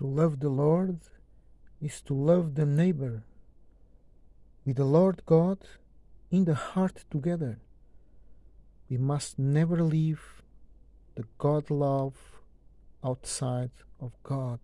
To love the Lord is to love the neighbor. With the Lord God in the heart together, we must never leave the God love outside of God.